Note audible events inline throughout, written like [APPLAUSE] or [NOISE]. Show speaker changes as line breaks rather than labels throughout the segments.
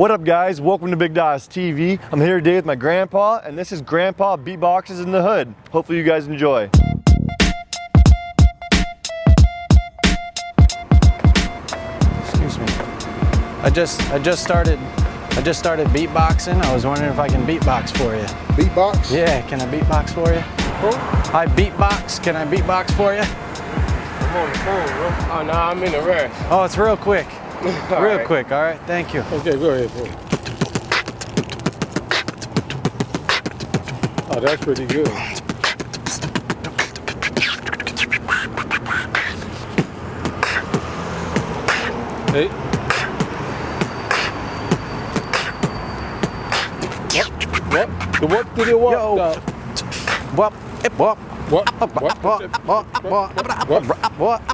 What up guys, welcome to Big Daws TV. I'm here today with my grandpa and this is Grandpa Beatboxes in the Hood. Hopefully you guys enjoy.
Excuse me. I just I just started I just started beatboxing. I was wondering if I can beatbox for you.
Beatbox?
Yeah, can I beatbox for you?
Who?
I beatbox. Can I beatbox for you?
I'm on the phone, bro. Oh, no, I'm in a rush.
Oh, it's real quick. [LAUGHS] Real
right.
quick. All right. Thank you.
Okay, go ahead, bro. Oh, that's pretty good. Hey. What? What? The what did it what?
Yo.
The-
Wop, ip, wop.
What? What?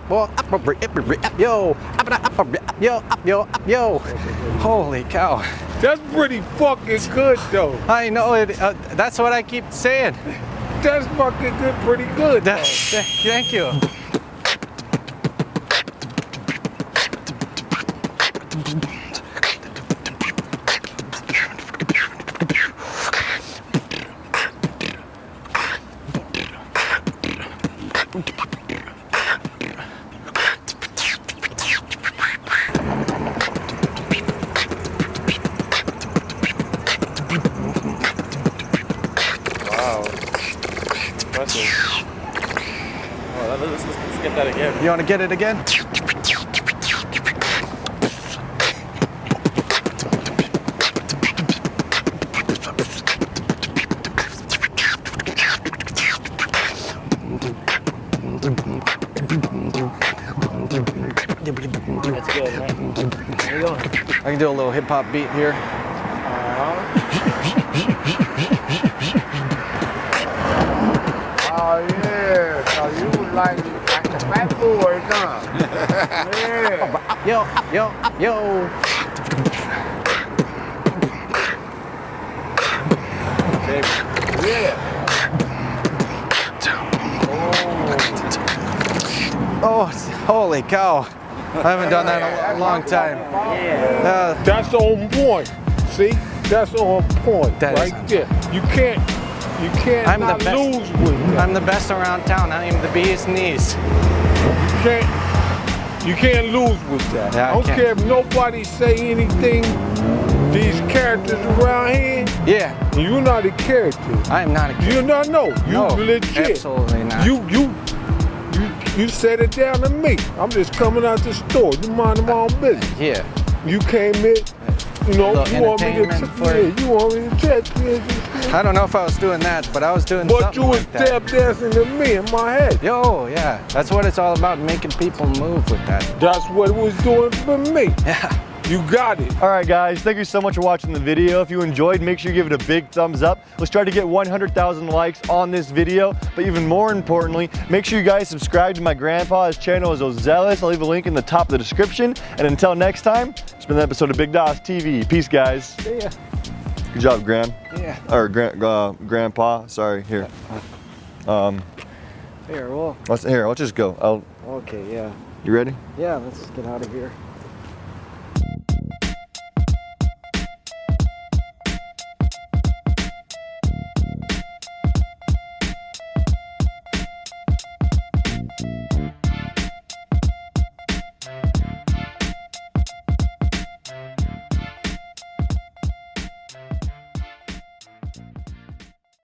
What?
Yo, yo, yo, yo. Holy cow.
That's pretty fucking good, though.
I know it. Uh, that's what I keep saying.
That's fucking good, pretty good.
Thank you.
That again.
You want to get it again?
That's good, man.
I can do a little hip hop beat here.
Oh [LAUGHS] yeah, so you like like the fat boys, huh? Yeah.
Yo, yo, yo.
Yeah.
Oh, holy cow. I haven't done that in a long time. Uh,
That's on point. See? That's on point
That
right there. You can't you can't
I'm the best.
lose with that.
I'm the best around town. I am the bee's knees.
You can't you can't lose with that.
Yeah, I
I don't
can't.
care if nobody say anything. These characters around here,
Yeah,
you're not a character.
I am not a kid.
You're not no. You
No,
legit.
absolutely not.
You you you you set it down to me. I'm just coming out the store. You mind my own business.
Yeah.
You came in, you know, you want me to
check?
yeah,
you.
want me to check you. And shit.
I don't know if I was doing that, but I was doing
But
something
you was
like
tap dancing to me in my head.
Yo, yeah. That's what it's all about, making people move with that.
That's what it was doing for me.
Yeah.
You got it.
All right guys, thank you so much for watching the video. If you enjoyed, make sure you give it a big thumbs up. Let's try to get 100,000 likes on this video. But even more importantly, make sure you guys subscribe to my grandpa. His channel is Ozelis. I'll leave a link in the top of the description. And until next time, it's been an episode of Big Daws TV. Peace guys.
See ya.
Good job, Gran.
Yeah.
Or gran, uh, Grandpa, sorry, here. Um,
Here, well,
let's, here, let's just go. I'll,
okay, yeah.
you ready?
Yeah, let's get out of here.